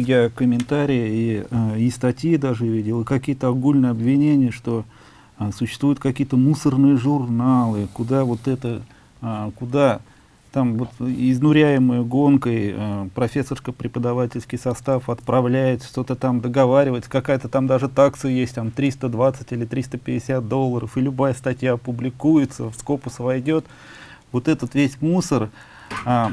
такие я комментарии и, э, и статьи даже видел, и какие-то огульные обвинения, что а, существуют какие-то мусорные журналы, куда вот это, а, куда там вот изнуряемой гонкой э, профессорско-преподавательский состав отправляет, что-то там договаривается, какая-то там даже такса есть, там 320 или 350 долларов, и любая статья публикуется, в скопус войдет. Вот этот весь мусор, а,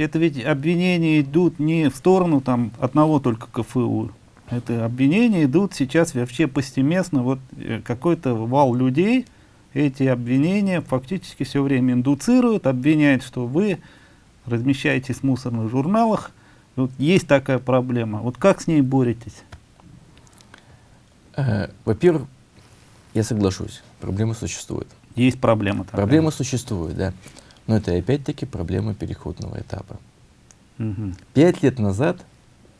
это ведь обвинения идут не в сторону там одного только КФУ, это обвинения идут сейчас вообще повсеместно, вот э, какой-то вал людей, эти обвинения фактически все время индуцируют, обвиняют, что вы размещаетесь в мусорных журналах. Вот есть такая проблема. Вот как с ней боретесь? Э, Во-первых, я соглашусь, проблема существует. Есть проблема. Такая. Проблема существует, да. Но это опять-таки проблема переходного этапа. Угу. Пять лет назад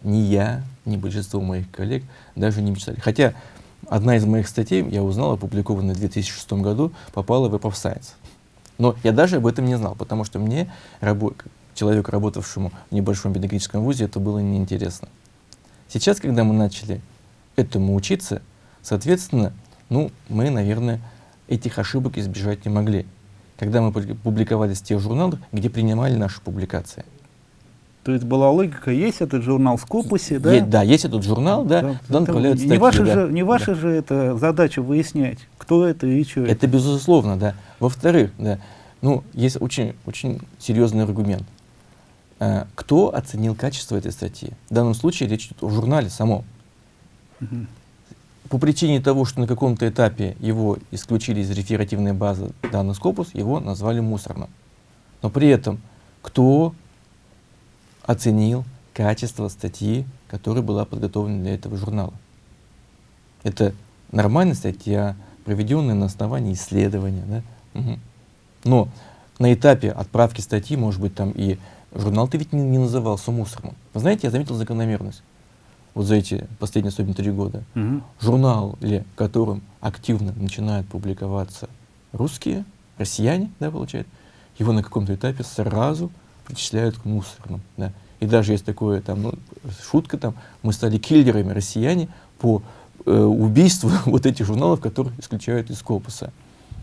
ни я, ни большинство моих коллег даже не мечтали. Хотя одна из моих статей, я узнал, опубликованная в 2006 году, попала в Web of Science. Но я даже об этом не знал, потому что мне, рабо человеку, работавшему в небольшом педагогическом вузе, это было неинтересно. Сейчас, когда мы начали этому учиться, соответственно, ну, мы, наверное, этих ошибок избежать не могли. Когда мы публиковались в тех журналах, где принимали наши публикации. То есть была логика, есть этот журнал в Скопусе, да? Есть, да, есть этот журнал, да, да туда направляют статьи. Не ваша, да, же, не ваша да. же это задача выяснять, кто это и что это. Это безусловно, да. Во-вторых, да, ну, есть очень, очень серьезный аргумент. А, кто оценил качество этой статьи? В данном случае речь идет о журнале самом. Угу. По причине того, что на каком-то этапе его исключили из реферативной базы данный Скопус, его назвали мусорным. Но при этом, кто оценил качество статьи, которая была подготовлена для этого журнала. Это нормальная статья, проведенная на основании исследования. Да? Угу. Но на этапе отправки статьи, может быть, там и журнал ты ведь не, не назывался мусорным. Вы знаете, я заметил закономерность. Вот за эти последние особенно три года. Угу. Журнал, в котором активно начинают публиковаться русские, россияне, да, получается, его на каком-то этапе сразу причисляют к мусорным. Да. И даже есть такое, там, ну, шутка, там, мы стали киллерами россияне по э, убийству вот этих журналов, которые исключают из корпуса.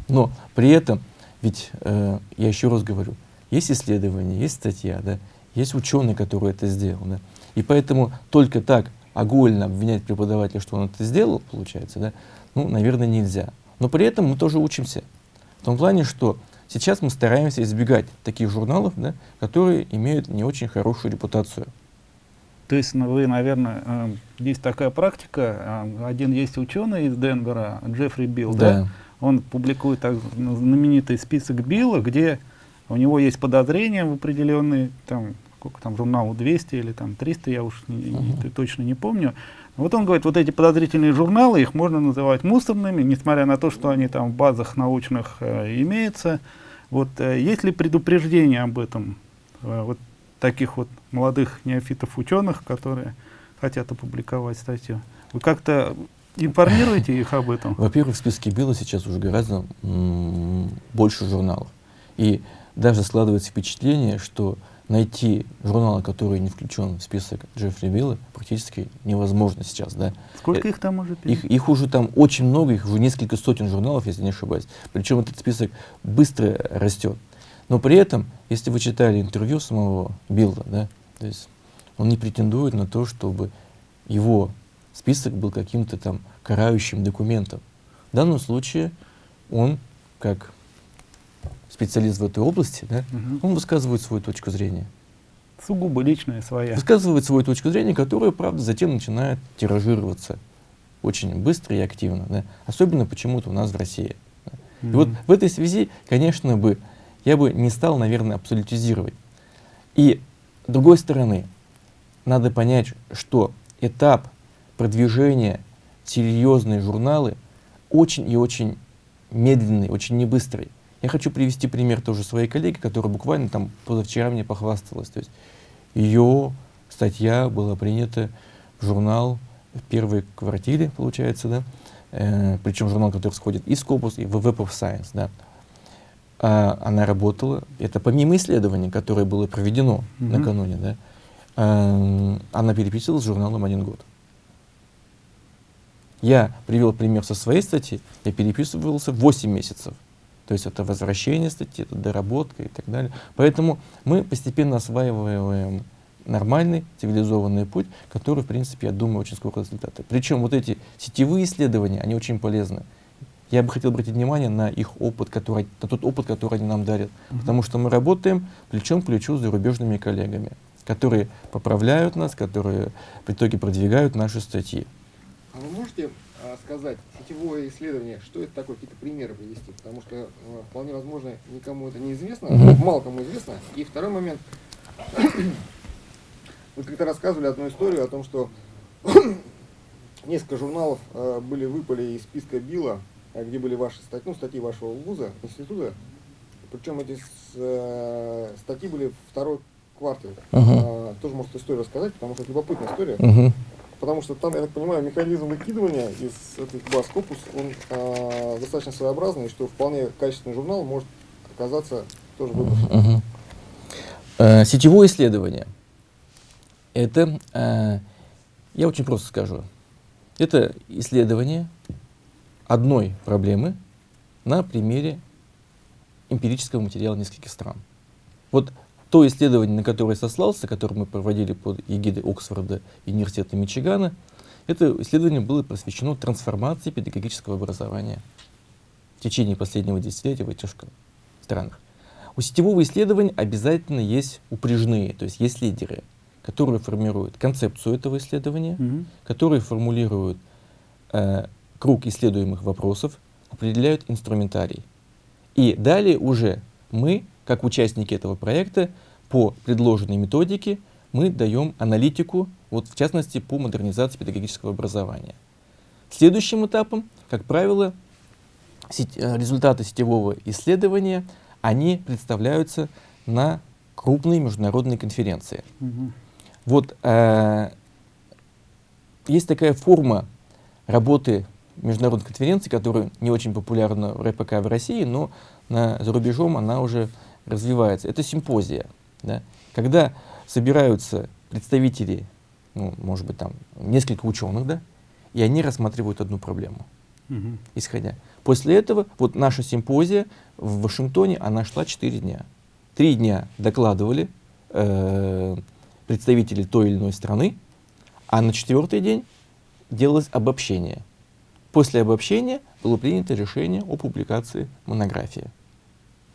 Но при этом, ведь, э, я еще раз говорю, есть исследования, есть статья, да, есть ученый, который это сделал. Да, и поэтому только так огульно обвинять преподавателя, что он это сделал, получается, да, ну, наверное, нельзя. Но при этом мы тоже учимся. В том плане, что Сейчас мы стараемся избегать таких журналов, да, которые имеют не очень хорошую репутацию. То есть ну, вы, наверное, э, есть такая практика, э, один есть ученый из Денвера, Джеффри Билл, да. да? он публикует так, знаменитый список Билла, где у него есть подозрения в определенные, там, сколько там, журналу 200 или там 300, я уж не, uh -huh. не, точно не помню. Вот он говорит, вот эти подозрительные журналы, их можно называть мусорными, несмотря на то, что они там в базах научных э, имеются. Вот э, есть ли предупреждение об этом, э, вот таких вот молодых неофитов-ученых, которые хотят опубликовать статью? Вы как-то информируете их об этом? Во-первых, в списке Билла сейчас уже гораздо больше журналов. И даже складывается впечатление, что найти журнал, который не включен в список Джеффри Билла, практически невозможно сейчас. Да? Сколько э, их там уже? Их, их уже там очень много, их уже несколько сотен журналов, если не ошибаюсь. Причем этот список быстро растет. Но при этом, если вы читали интервью самого Билла, да, то есть он не претендует на то, чтобы его список был каким-то там карающим документом. В данном случае он, как специалист в этой области, да, угу. он высказывает свою точку зрения. Сугубо личная своя. Высказывает свою точку зрения, которая, правда, затем начинает тиражироваться очень быстро и активно. Да? Особенно почему-то у нас в России. Да? Mm -hmm. И вот в этой связи, конечно, бы, я бы не стал, наверное, абсолютизировать. И с другой стороны, надо понять, что этап продвижения серьезные журналы очень и очень медленный, очень небыстрый. Я хочу привести пример тоже своей коллеги, которая буквально там позавчера мне похвасталась. То есть ее статья была принята в журнал в первой квартире, получается, да, э, причем журнал, который входит и в Scopus, и в Web of Science, да. А, она работала, это помимо исследований, которое было проведено mm -hmm. накануне, да, э, она переписывалась с журналом один год. Я привел пример со своей статьи, я переписывался 8 месяцев. То есть это возвращение статьи, это доработка и так далее. Поэтому мы постепенно осваиваем нормальный, цивилизованный путь, который, в принципе, я думаю, очень скоро результаты. Причем вот эти сетевые исследования, они очень полезны. Я бы хотел обратить внимание на их опыт, который, на тот опыт, который они нам дарят. Mm -hmm. Потому что мы работаем плечом к плечу с зарубежными коллегами, которые поправляют нас, которые в итоге продвигают наши статьи. А вы можете сказать, сетевое исследование, что это такое, какие-то примеры привести? Потому что а, вполне возможно, никому это не известно, мало кому известно. И второй момент. Вы как-то рассказывали одну историю о том, что несколько журналов э, были выпали из списка Билла, э, где были ваши статьи, ну, статьи вашего вуза, института. Причем эти э, статьи были второй квартал. Uh -huh. э, тоже может историю рассказать, потому что это любопытная история. Uh -huh. Потому что там, я так понимаю, механизм выкидывания из этих баз Scopus, он э, достаточно своеобразный, что вполне качественный журнал может оказаться тоже выброшен. Uh -huh. э, сетевое исследование – это, э, я очень просто скажу, это исследование одной проблемы на примере эмпирического материала нескольких стран. Вот то исследование, на которое сослался, которое мы проводили под эгидой Оксфорда и Университета Мичигана, это исследование было посвящено трансформации педагогического образования в течение последнего десятилетия в этих странах. У сетевого исследования обязательно есть упряжные, то есть есть лидеры которые формируют концепцию этого исследования, угу. которые формулируют э, круг исследуемых вопросов, определяют инструментарий. И далее уже мы, как участники этого проекта, по предложенной методике мы даем аналитику, вот в частности по модернизации педагогического образования. Следующим этапом, как правило, сеть, э, результаты сетевого исследования, они представляются на крупные международные конференции. Угу. Вот э, есть такая форма работы международной конференции, которая не очень популярна в РПК в России, но на, за рубежом она уже развивается. Это симпозия. Да? Когда собираются представители, ну, может быть, там несколько ученых, да, и они рассматривают одну проблему, угу. исходя. После этого, вот наша симпозия в Вашингтоне, она шла 4 дня. Три дня докладывали, э, представителей той или иной страны, а на четвертый день делалось обобщение. После обобщения было принято решение о публикации монографии.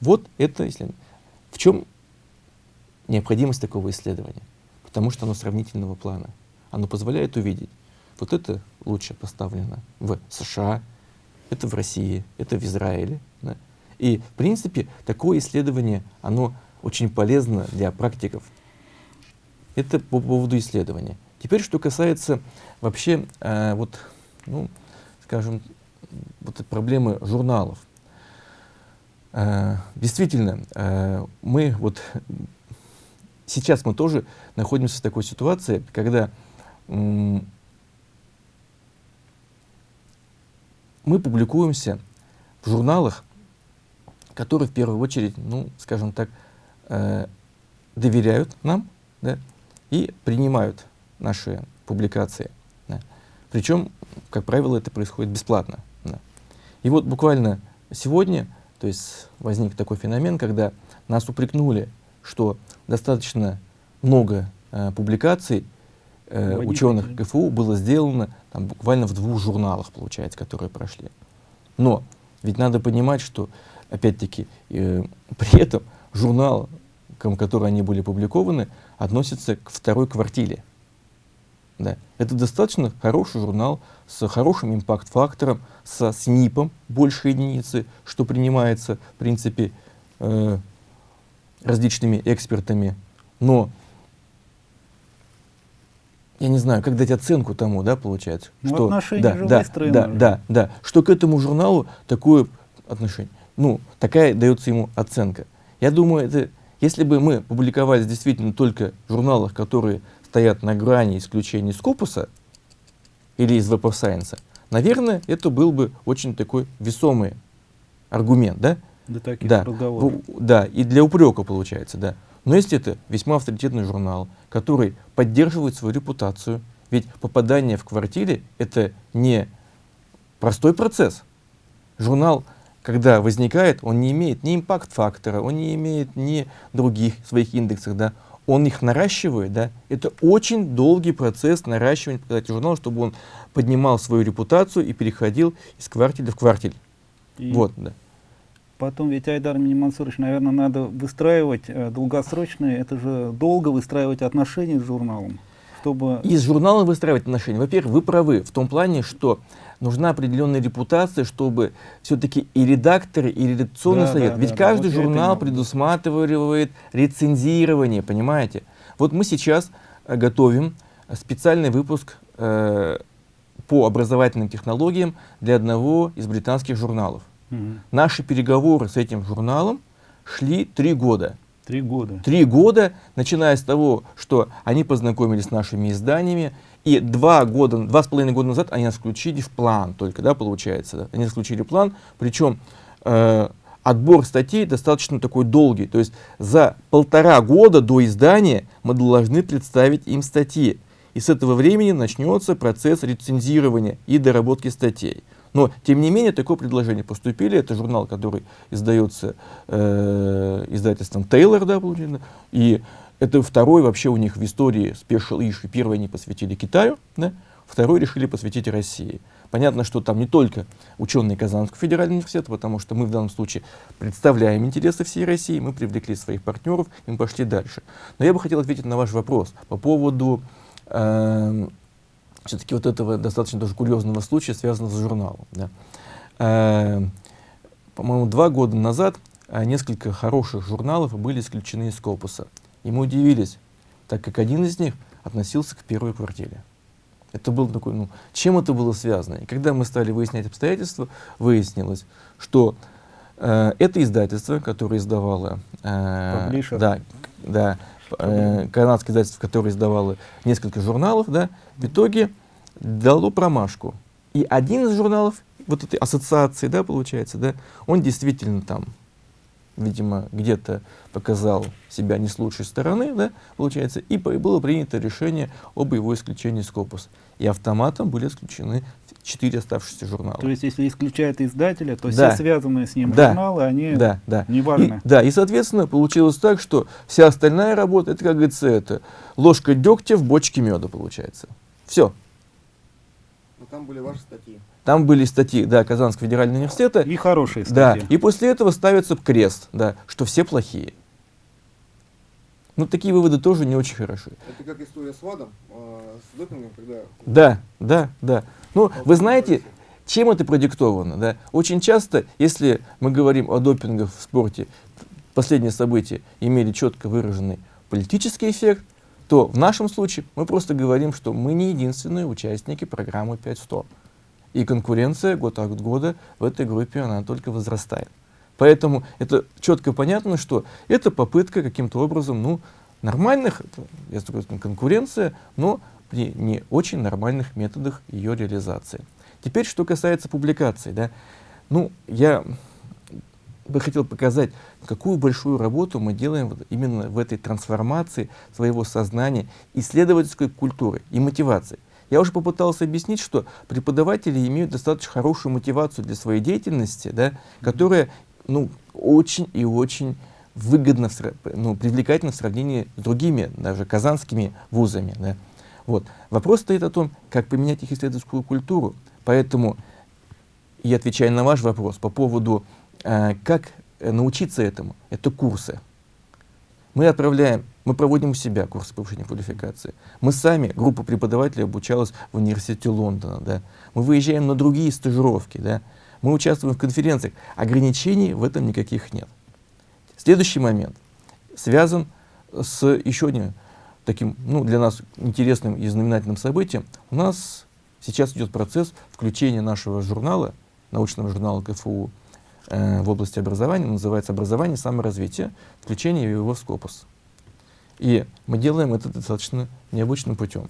Вот это исследование. В чем необходимость такого исследования? Потому что оно сравнительного плана. Оно позволяет увидеть, вот это лучше поставлено в США, это в России, это в Израиле. Да? И, в принципе, такое исследование, оно очень полезно для практиков это по поводу исследования. Теперь, что касается вообще, э, вот, ну, скажем, вот проблемы журналов. Э, действительно, э, мы вот сейчас мы тоже находимся в такой ситуации, когда мы публикуемся в журналах, которые в первую очередь, ну, скажем так, э, доверяют нам, да, и принимают наши публикации. Да. Причем, как правило, это происходит бесплатно. Да. И вот буквально сегодня то есть возник такой феномен, когда нас упрекнули, что достаточно много э, публикаций э, ученых КФУ было сделано там, буквально в двух журналах, получается, которые прошли. Но ведь надо понимать, что, опять-таки, э, при этом журнал которые они были опубликованы, относятся к второй квартире. Да. Это достаточно хороший журнал с хорошим импакт-фактором, со СНИПом больше единицы, что принимается, в принципе, э, различными экспертами. Но я не знаю, как дать оценку тому, да, получается, ну, что, отношения да, же да, да, да, да, что к этому журналу такое отношение, ну, такая дается ему оценка. Я думаю, это если бы мы публиковались действительно только в журналах, которые стоят на грани исключения Скопуса или из Web of Science, наверное, это был бы очень такой весомый аргумент, да? Для таких да. разговоров. Да, и для упрека получается, да. Но если это весьма авторитетный журнал, который поддерживает свою репутацию, ведь попадание в квартире — это не простой процесс. Журнал, когда возникает, он не имеет ни импакт-фактора, он не имеет ни других своих индексов, да, он их наращивает, да, это очень долгий процесс наращивания показателей журнала, чтобы он поднимал свою репутацию и переходил из квартиля в квартиль. И вот, да. Потом ведь, Айдар Минимансурович, наверное, надо выстраивать э, долгосрочные, это же долго выстраивать отношения с журналом, чтобы... И с журналом выстраивать отношения. Во-первых, вы правы в том плане, что нужна определенная репутация, чтобы все-таки и редакторы, и редакционный да, совет. Да, Ведь да, каждый да, журнал предусматривает рецензирование, понимаете? Вот мы сейчас э, готовим специальный выпуск э, по образовательным технологиям для одного из британских журналов. Угу. Наши переговоры с этим журналом шли три года. Три года. Три года, начиная с того, что они познакомились с нашими изданиями, и два года, два с половиной года назад они нас включили в план только, да, получается. Они включили план, причем э, отбор статей достаточно такой долгий. То есть за полтора года до издания мы должны представить им статьи. И с этого времени начнется процесс рецензирования и доработки статей. Но, тем не менее, такое предложение поступили. Это журнал, который издается э, издательством Taylor, да, получается. И это второй вообще у них в истории Special Issue. Первый они посвятили Китаю, да? второй решили посвятить России. Понятно, что там не только ученые Казанского федерального университета, потому что мы в данном случае представляем интересы всей России, мы привлекли своих партнеров, и мы пошли дальше. Но я бы хотел ответить на ваш вопрос по поводу э, все-таки вот этого достаточно тоже курьезного случая, связанного с журналом. Да. Э, По-моему, два года назад э, несколько хороших журналов были исключены из корпуса. И мы удивились, так как один из них относился к первой квартире. Это был такой, ну, чем это было связано? И когда мы стали выяснять обстоятельства, выяснилось, что э, это издательство, которое издавало, э, да, да, э, канадское издательство, которое издавало несколько журналов, да, в итоге дало промашку. И один из журналов, вот этой ассоциации, да, получается, да, он действительно там видимо, где-то показал себя не с лучшей стороны, да, получается, и было принято решение об его исключении из корпуса. И автоматом были исключены четыре оставшиеся журнала. То есть, если исключают издателя, то да. все связанные с ним да. журналы, они да, да. не важны. И, да, и, соответственно, получилось так, что вся остальная работа, это, как говорится, это ложка дегтя в бочке меда, получается. Все. Но там были ваши статьи. Там были статьи да, Казанского федерального университета. И хорошие статьи. Да, и после этого ставится крест, да, что все плохие. Ну, такие выводы тоже не очень хороши. Это как история с ВАДом, э, с допингом, когда... Да, да, да. Ну, вы знаете, чем это продиктовано? Да? Очень часто, если мы говорим о допингах в спорте, последние события имели четко выраженный политический эффект, то в нашем случае мы просто говорим, что мы не единственные участники программы 500. И конкуренция год от года в этой группе она только возрастает. Поэтому это четко понятно, что это попытка каким-то образом, ну, нормальных, я скажу, конкуренция, но при не очень нормальных методах ее реализации. Теперь, что касается публикаций, да, ну, я бы хотел показать, какую большую работу мы делаем вот именно в этой трансформации своего сознания, исследовательской культуры и мотивации. Я уже попытался объяснить, что преподаватели имеют достаточно хорошую мотивацию для своей деятельности, да, которая ну, очень и очень выгодно, ну, привлекательно в сравнении с другими, даже казанскими вузами. Да. Вот. Вопрос стоит о том, как поменять их исследовательскую культуру. Поэтому я отвечаю на ваш вопрос по поводу, э, как научиться этому. Это курсы. Мы отправляем, мы проводим у себя курсы повышения квалификации. Мы сами, группа преподавателей обучалась в университете Лондона. Да. Мы выезжаем на другие стажировки. Да. Мы участвуем в конференциях. Ограничений в этом никаких нет. Следующий момент связан с еще одним таким, ну, для нас интересным и знаменательным событием. У нас сейчас идет процесс включения нашего журнала, научного журнала КФУ, Э, в области образования, называется «Образование и саморазвитие», включение его в Скопус. И мы делаем это достаточно необычным путем.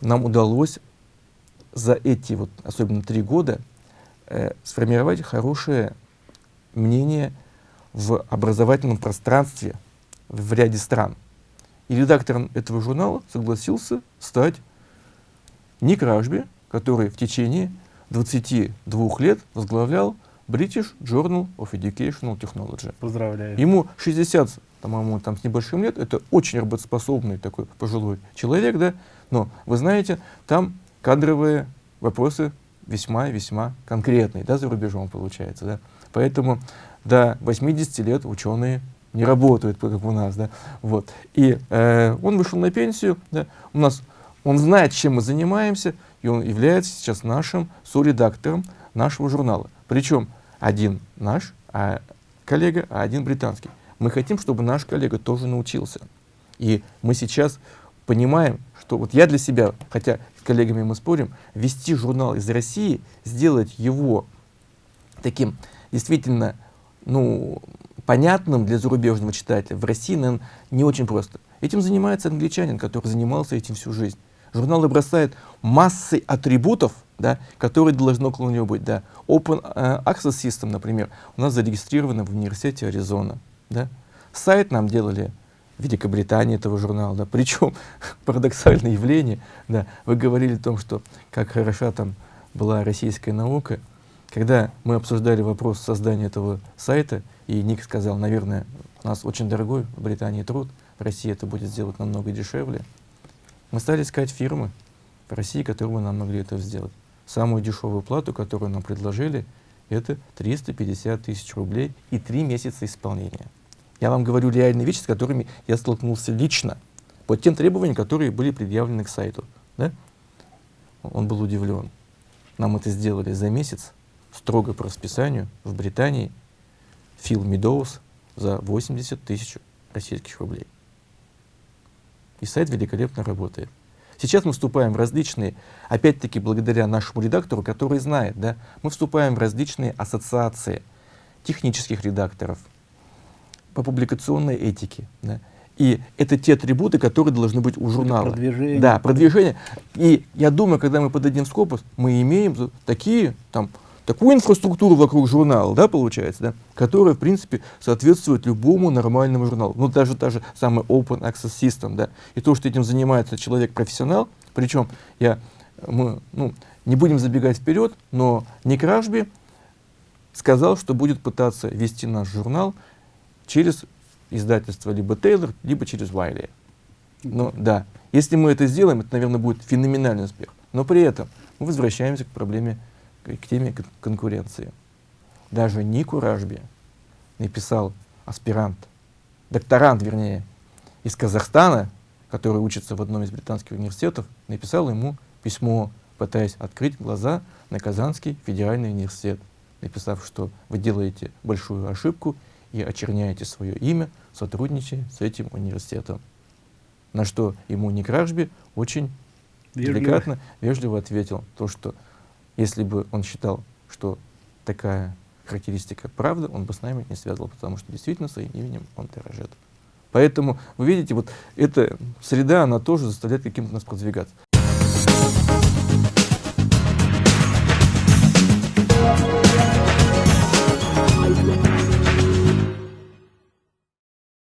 Нам удалось за эти, вот, особенно три года, э, сформировать хорошее мнение в образовательном пространстве в ряде стран. И редактором этого журнала согласился стать Ник Ражби, который в течение 22 лет возглавлял British Journal of Educational Technology. Поздравляю. Ему 60, по-моему, там с небольшим лет, это очень работоспособный такой пожилой человек, да, но вы знаете, там кадровые вопросы весьма-весьма конкретные, да, за рубежом получается, да. Поэтому до 80 лет ученые не работают, как у нас, да, вот. И э, он вышел на пенсию, да, у нас, он знает, чем мы занимаемся, и он является сейчас нашим соредактором нашего журнала. Причем один наш а коллега, а один британский. Мы хотим, чтобы наш коллега тоже научился. И мы сейчас понимаем, что вот я для себя, хотя с коллегами мы спорим, вести журнал из России, сделать его таким действительно ну, понятным для зарубежного читателя в России, наверное, не очень просто. Этим занимается англичанин, который занимался этим всю жизнь. Журнал бросает массой атрибутов, да, которые должны около него быть. Да. Open uh, Access System, например, у нас зарегистрировано в университете Аризона. Да. Сайт нам делали Великобритании этого журнала. Да. Причем парадоксальное явление. Да. Вы говорили о том, что как хороша там была российская наука. Когда мы обсуждали вопрос создания этого сайта, и Ник сказал, наверное, у нас очень дорогой в Британии труд, в России это будет сделать намного дешевле. Мы стали искать фирмы в России, которые бы нам могли это сделать. Самую дешевую плату, которую нам предложили, это 350 тысяч рублей и три месяца исполнения. Я вам говорю реальные вещи, с которыми я столкнулся лично, по тем требованиям, которые были предъявлены к сайту. Да? Он был удивлен. Нам это сделали за месяц, строго по расписанию, в Британии, Фил Медоуз за 80 тысяч российских рублей. И сайт великолепно работает. Сейчас мы вступаем в различные, опять-таки благодаря нашему редактору, который знает, да, мы вступаем в различные ассоциации технических редакторов по публикационной этике. Да. И это те атрибуты, которые должны быть у журнала. Это продвижение. Да, продвижение. И я думаю, когда мы подадим Скопус, мы имеем такие там такую инфраструктуру вокруг журнала, да, получается, да, которая, в принципе, соответствует любому нормальному журналу. Ну, даже та же самая Open Access System, да. И то, что этим занимается человек-профессионал, причем я, мы, ну, не будем забегать вперед, но Ник Ражби сказал, что будет пытаться вести наш журнал через издательство либо Тейлор, либо через Вайли. Ну, да. Если мы это сделаем, это, наверное, будет феноменальный успех. Но при этом мы возвращаемся к проблеме к теме конкуренции. Даже Нику Ражби написал аспирант, докторант, вернее, из Казахстана, который учится в одном из британских университетов, написал ему письмо, пытаясь открыть глаза на Казанский федеральный университет, написав, что вы делаете большую ошибку и очерняете свое имя, сотрудничая с этим университетом. На что ему Некрашби очень вежливо. деликатно, вежливо ответил, то, что если бы он считал, что такая характеристика правда, он бы с нами не связывал, потому что действительно своим именем он дорожит. Поэтому, вы видите, вот эта среда, она тоже заставляет каким-то нас продвигаться.